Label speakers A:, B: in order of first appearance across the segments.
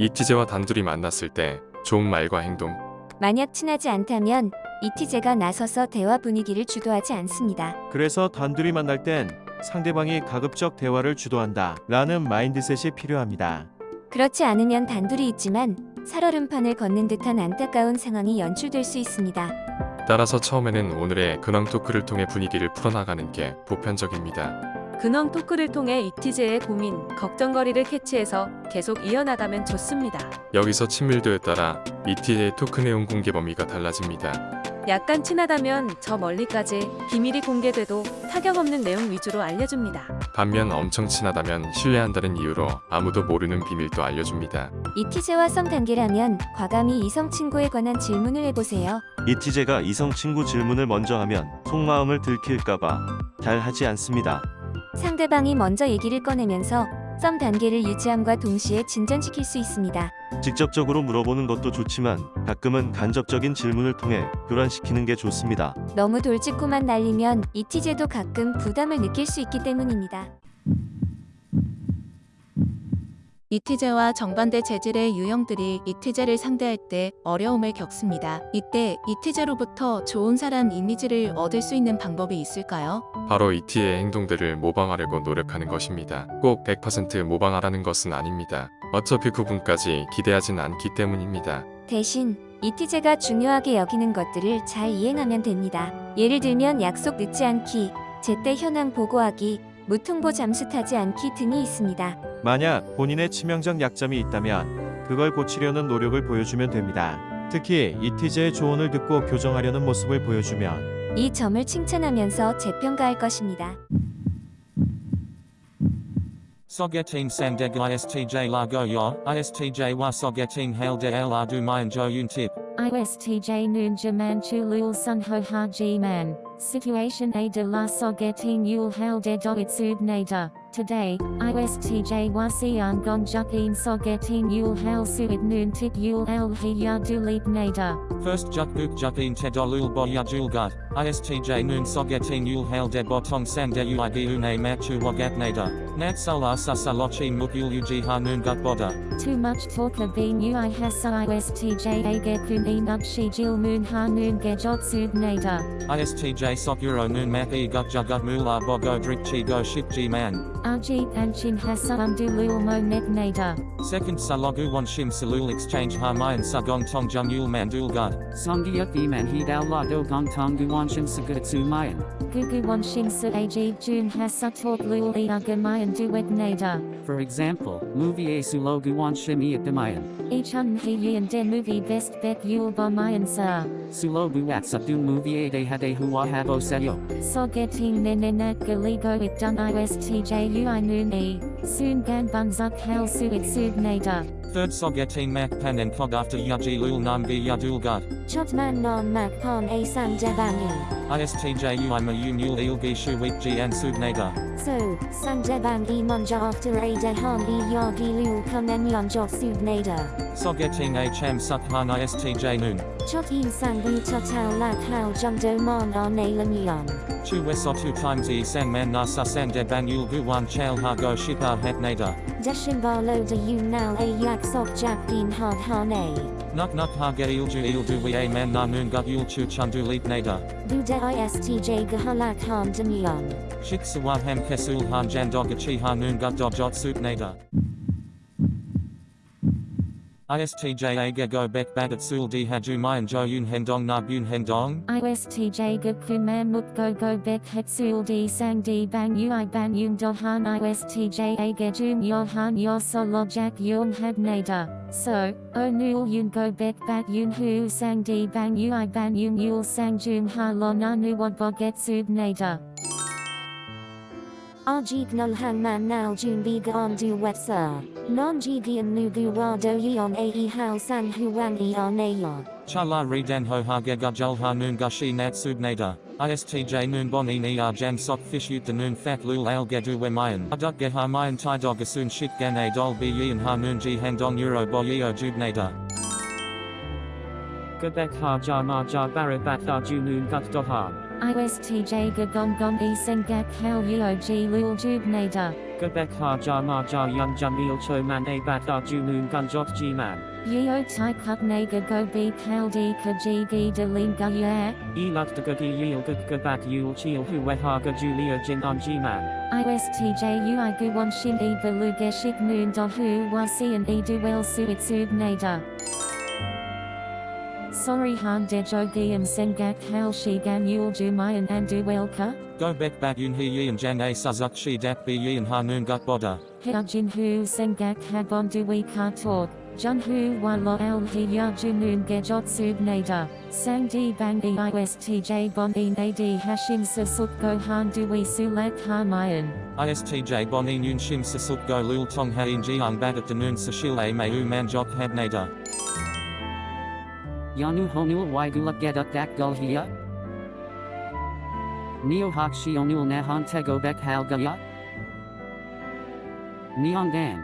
A: 이티제와 단둘이 만났을 때 좋은 말과 행동,
B: 만약 친하지 않다면 이티제가 나서서 대화 분위기를 주도하지 않습니다.
C: 그래서 단둘이 만날 땐 상대방이 가급적 대화를 주도한다 라는 마인드셋이 필요합니다.
B: 그렇지 않으면 단둘이 있지만 살얼음판을 걷는 듯한 안타까운 상황이 연출될 수 있습니다.
A: 따라서 처음에는 오늘의 근황 토크를 통해 분위기를 풀어나가는 게 보편적입니다.
D: 근황 토크를 통해 이티제의 고민, 걱정거리를 캐치해서 계속 이어나가면 좋습니다.
A: 여기서 친밀도에 따라 이티제의 토크 내용 공개 범위가 달라집니다.
D: 약간 친하다면 저 멀리까지 비밀이 공개돼도 타격 없는 내용 위주로 알려줍니다.
A: 반면 엄청 친하다면 신뢰한다는 이유로 아무도 모르는 비밀도 알려줍니다.
B: 이티제와 썸 단계라면 과감히 이성 친구에 관한 질문을 해보세요.
C: 이티제가 이성 친구 질문을 먼저 하면 속마음을 들킬까봐 잘 하지 않습니다.
B: 상대방이 먼저 얘기를 꺼내면서 썸 단계를 유지함과 동시에 진전시킬 수 있습니다.
C: 직접적으로 물어보는 것도 좋지만 가끔은 간접적인 질문을 통해 교란시키는 게 좋습니다.
B: 너무 돌직구만 날리면 이 티제도 가끔 부담을 느낄 수 있기 때문입니다.
E: 이티제와 정반대 재질의 유형들이 이티제를 상대할 때 어려움을 겪습니다. 이때 이티제로부터 좋은 사람 이미지를 얻을 수 있는 방법이 있을까요?
A: 바로 이티의 행동들을 모방하려고 노력하는 것입니다. 꼭 100% 모방하라는 것은 아닙니다. 어차피 그분까지 기대하진 않기 때문입니다.
B: 대신 이티제가 중요하게 여기는 것들을 잘 이행하면 됩니다. 예를 들면 약속 늦지 않기, 제때 현황 보고하기, 무통보 잠수 타지 않기 등이 있습니다.
C: 만약 본인의 치명적 약점이 있다면 그걸 고치려는 노력을 보여주면 됩니다. 특히 이티제의 조언을 듣고 교정하려는 모습을 보여주면
B: 이 점을 칭찬하면서 재평가할 것입니다.
F: Sogetin Sandeg ISTJ Largo Yo, ISTJ Wa Sogetin Hail de La Du Mayan Jo Yun Tip.
G: ISTJ Noon Jaman Chulul Sun Ho Ha Ji Man. Situation A de la Sogetin Yul Hail de Doitsub Nader. Today, ISTJ Wasian Gon Jukin Sogetin Yul Hail Suid Noon Tip Yul El Hiya Dulip Nader.
F: First Juk Guk Jukin Tedolul Boya Julgut, ISTJ Noon Sogetin Yul Hail de Botong Sande Uigi Une Machu Wagat Nader. Nat Sala Sasa Lochi Mukul Uji Noon Gut Boda.
G: Too much talk of being ui hasa ISTJ Age Kun Enub Shi Jil Moon Ha Noon Gejot Sub Nader.
F: ISTJ Sokuro Noon Mak E Gut Jugut Mula Bogo Drik Chi Go Ship G Man.
G: Ajit Anchin Hasa Umdulul Mo Nek Nader.
F: Second Salogu Wan Shim Salul Exchange Harmayan Sagong Tong Jung Yul Mandul Gut.
H: Songyuk Iman Hidao La Do Gong Tong Guanshim Sagutsu Mayan.
G: Gugu Wanshin Sa Ajib Jun Hasa Talk Lul Iagamayan Duet Nader.
H: For example, movie Sulo Guanshim Iakdamayan.
G: Ichun He Yin De Movie Best Bet Yul Bamayan Sa.
H: Sulo Buat Satu Movie De Hade Hua Habo Sayo.
G: Sogeting Nenenak Galigo It Dun ISTJ Ui Noon E. Soon Gan Bunzuk Hal Suit Sub Nader.
F: Third Sogetin Mak Pan and Kog after Yaji Lul Namgi Yadul Gut.
B: Chotman non mak pon a sam jabangi.
F: ISTJ Ui Ma Yum Yul Ilgi Shu Wik G and Sub Nader.
B: So, sanjabangi monja after a dehan e yagi lul kunen yonjot sub nader.
F: Sogeting A Cham Suk Han ISTJ Noon.
B: Chot in sangu total lak hao jungdo mon on a lanyon.
F: Chu Wesotu times E Sang Man Nasa Sande Ban Yul Guwan Chal Ha Go Shipa Het Nader.
B: Deshimbalo de yun nal a yak sok jak din hard hane.
F: Nuk Nuk Ha Ge Ilju Ildu We A Man Na Noon Gut Yul Chu Chundu Leap Nader.
B: Buda istj gahalak han danyon.
F: Shik Sawa Ham Kesul Han Jan Dogachi Ha Noon Gut Dojot Sup Nader. ISTJ Aga Go Bek Badat Sul Di Haju Mayan Jo Yun Hendong Na Bun Hendong.
G: ISTJ Gakku Man Muk Go Go Bek Hetsul D Sang D Bang Ui Ban Yung Dohan ISTJ Agajum Yohan Yoso Lojak Yung Had Nader. So, O Nul Yun Go Bek Bat Yun Hu Sang D Bang Ui Ban Yung Yul Sang Jum Ha Lo Nanu Wad Boget Sub Nader.
B: Ajik nul hang man nal jun biga on du wetsa. Non jigian nugu wado yon ae hao sang huang e ayon.
F: Chala Redan Ho Ha Ge Gujul Ha Noon Gushi Nat Sub Nader. ISTJ Noon Bon E Ni Ar Jan Sok Fish Ut the Noon Fat Lul Al Gedu We Mayan. Aduk Ge Ha Mayan Tai Dogasun Shit Gan Dol Bi Yin Ha Noon Ji Handong Euro Bo Yeo Jub Nader.
H: Quebec Ha Ja Ma Ja Barabat Da Junun Gut Doha.
G: ISTJ Gagong Gong E Sengak Hal Yeo G Lul Jub Nader.
H: Quebec ha ja ma ja yun jamil cho man a bat a junun gunjot g man.
G: Yeo tai kut naga go be kaldi ka jigi de lim ga ya.
H: E lut de gudi yil gud gabat yul chil hu we ha ga julia jin on g man.
G: ISTJ ui gu wan shin e beluga shik moon dot hu wa sian e du wel suit sub nada. Sorry han de jogium sengak hal shi gan yul jumayan and du welka.
F: Go bek bat yun he yin jang a suzuk shi dat be yin ha noon gut boda.
G: Hyajin hu sengak habon du we ka talk. Jun hu wa lo el hi ya junun gejot sub nada. Sang di bang e ISTJ bon e nadi hashim susuk go han du we sulak ha mayan.
F: ISTJ bonin yun shim sasuk go lul tong ha in jiang bat at noon sashil a may u man jok had nada.
H: Yanu honul waigulak geduk dak gul hiya? Neo hak shionul nahan tego bek hal gaya? Neongan.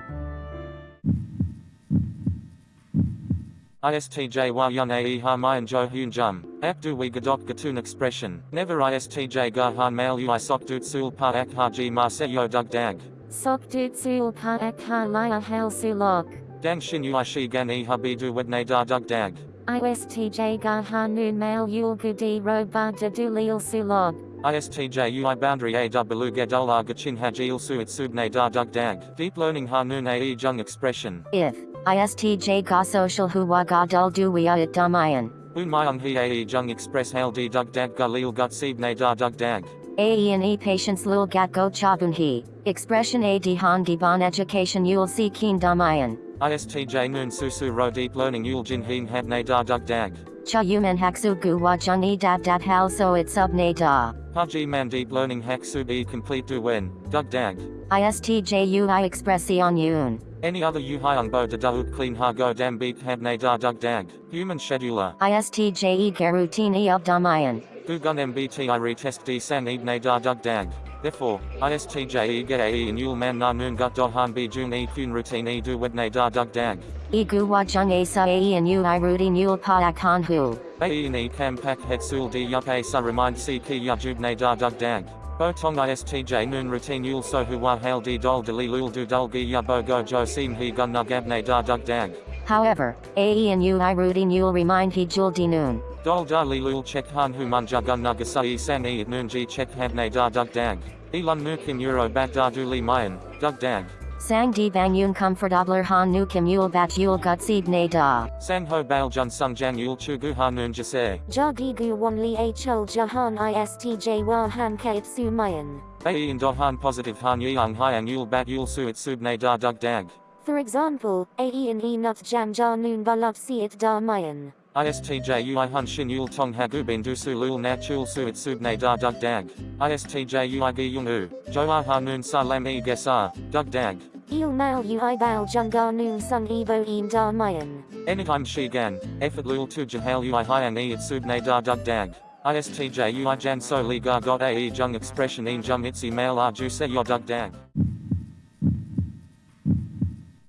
F: ISTJ wa yun ae ha mayan jo hun jum. Abdu we gadok gatun expression. Never ISTJ ga han mail ui sok dut sul pa ak ha ji ma se yo dug dag.
G: Sok dut sul pa ak ha laya hal sulok.
F: Dang shin ui shi gan e ha bi du wedne da dug dag.
G: ISTJ ga ha nun mail yul gudi ro ba de du lil sulog.
F: ISTJ UI boundary A W Gadola Gachin Hajil Suit Subne Da Dug Dag. Deep learning Hanun AE Jung expression.
I: If ISTJ ga social huwa ga dul duwia it damayan.
F: Un Myung He AE Jung express Hail D Dug Dag Galil Gut Seebne Da Dug Dag.
I: AE and E patience lul gat go chabun he. Expression A di han giban education yul si keen damayan.
F: ISTJ Noon Susu Ro Deep learning Yul Jin Heen Habne Da Dug Dag.
I: Cha yuman haksu gu wa jung e dab dat hal so it sub ne da.
F: Haji Man Deep learning Hack Sub E complete Du Wen. Dug Dag.
I: ISTJ ui expression yun.
F: Any other Yu Hyung Bo Da Dauk Clean Ha Go Dam Beat Habne Da Dug Dag. Human Scheduler.
I: ISTJ e garutini of damayan.
F: Gugun MBTI retest D Sang Ibne Da Dug Dag. Therefore, ISTJ E Get AE and Yul Man Na Noon Gut Do Han B Jun E Kun Routine E Du Wedne Da Dug Dag.
I: E gu wa jung a sa ae and ui rudy nul pa ak han hu.
F: AE and E Cam Pak Het Sul D Yup A Sa Remind C Ki Ya Jubne Da Dug Dag. Bo Tong ISTJ Noon Routine Yul So Hu Wa Hail D Dol Dali Lul Du Dul Gi Ya Bo Go Jo Seem He Gun Na Gabne Da Dug Dag.
I: However, AE and ui nul remind he jul di noon.
F: Dol dali Lul Chek Han Hu Munja Gun Na Gasai Sang E at Noon Ji Chek Habne Da Dug Dag. Elon Mukim Euro Bat Da Du Li Mayan. Dug Dag.
I: Sang di bang yun comfortabler han nu kim yul bat yul gut seed ne da.
F: Sang Ho Bail Jun Sung Jan Yul Chu Gu Ha Noon Jase.
G: Jagi gu wan li hl jahan ISTJ wa han kait su mayan.
F: AE and Han positive Han Yang Hyang Yul Bat Yul Suit Subne Da Dug Dag.
G: For example, AE in E nut jam ja noon balap si it da mayan.
F: ISTJ UI Hun Shin Yul Tong Hagubin Dusu Lul Nat Chul Suit Subne Da Dug Dag. ISTJ UI Gi Yung U. Joa ah Ha Noon Sa Lam E Gesa. Ah. Dug Dag.
G: Il mal ui bal junga noon sung evo im da mayan.
F: Anytime Shi Gan. Effort Lul Tu Jahal UI Hyang E at Subne Da Dug Dag. ISTJ UI Jan So Li Ga Got AE Jung Expression In Jum Itzi Mail R Ju Se Yo Dug Dag.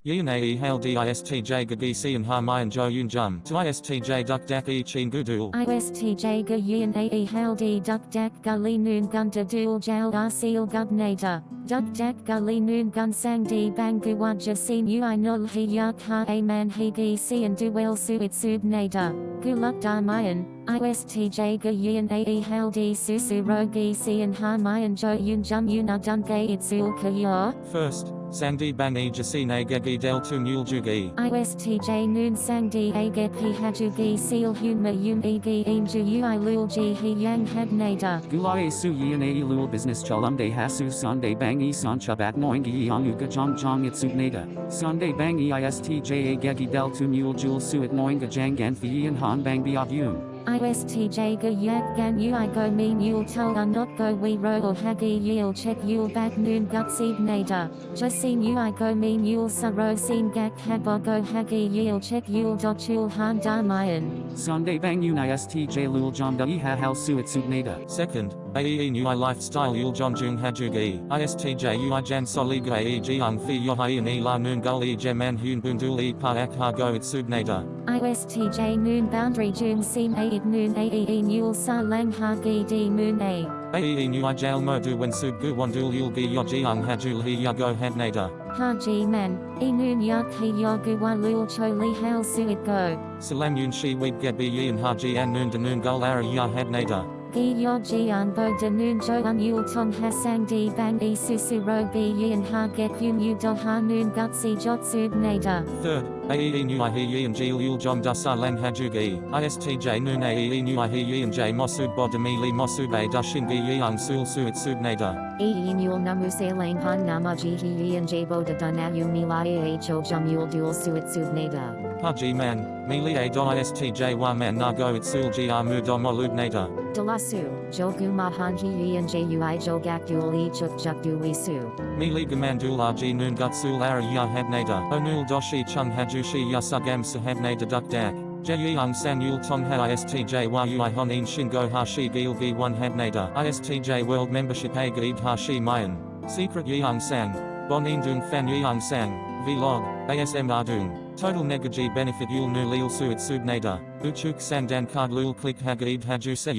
F: Yin AE Hail DISTJ Gagisi and Harmayan Jo Yun Jum. To ISTJ Duk Dak E Chin Gudul.
G: ISTJ ga ae haldi duk dak gully noon gunda dual jal arsil gubnada. Duk dak gully noon gun sang di bang guwaja sin ui nul hi yak ha a man hi gi si and duel suit sub nada. Guluk darmayan. ISTJ ga yin ae haldi susu rogi si and harmayan jo yun jum yun adun gay itsul kaya.
F: First, Sangdi Bang E Jasine Gagi Del Tu Mule Jugi.
G: ISTJ noon sang di aget hi hajugi seal humma yum egi inju ui lul ji hi yang had nada.
H: Gulae su yin a lul business chalumde hasu sunday bangi san chabat noingi yanuga jong jong it subnada. Sunday bangi istj a gegi del tu mule jul suit noinga jangan fi yin han bang biav yun.
G: ISTJ ga yak gan ui go mean yul tul not go we ro or hagi yil check yul back noon gut seed nada. Jasin ui go mean yul sa ro sin gak habo go hagi yil check yul dot chul han darmayan.
H: Sunday bang yun istj lul jom da iha hal suit subnada.
F: Second, AE Nui Lifestyle Yul John Jung Hajugi. ISTJ Ui Jan Soliga E Jiang Fi Yohai E La Noon Gul E Jeman Hun Bundul E Pa Ak Ha Go It Subnada.
G: ISTJ noon boundary june sim a it noon ae e nul sa lang hagi di moon a.
F: Ae nu i jail mo du wen sub gu wandul yul gi yo jiang hajul hi yago hadnada.
G: Haji man, inun yak he yogu walul cho li hal suit go.
F: Salam yun shi weeb get bi yin haji an noon danun gul ara ya hadnada.
G: Gi yo jian bo de nun jo un yul tong hasang di bang e susu ro bi yin ha get yun yu do ha nun gutsi jotsub nada.
F: Third, Ae nu i hi yin jil yul jom da sa lang hajugi. ISTJ noon Ae nu i hi yin j mosub bodami li mosub a da shingi yang sul suit subnada.
G: E yul namu se lang han namaji he yin jabo de dunayum milaya ho jum yul dual suit sub nada.
F: Haji man, mili a do ISTJ wa man na go it sul gi amu do molubnada.
G: Dalasu, jogu mahan he yin jui jogak dual e chuk juk dui su.
F: Mili gamandul rg noon gutsul ara ya hadnada. Onul doshi chung hajushi ya sugam sahabnada duk dak. Jeyang san yul tong ha ISTJ wa ui honin shingo hashi gil gi 1 hadnada. ISTJ world membership a gaid hashi mayan. Secret yang sang. Bonin dung fan yang sang. Vlog. ASM ardung. Total negaji benefit yul nu lil suit subnada. Uchuk sandan card lul click hagaid haju se.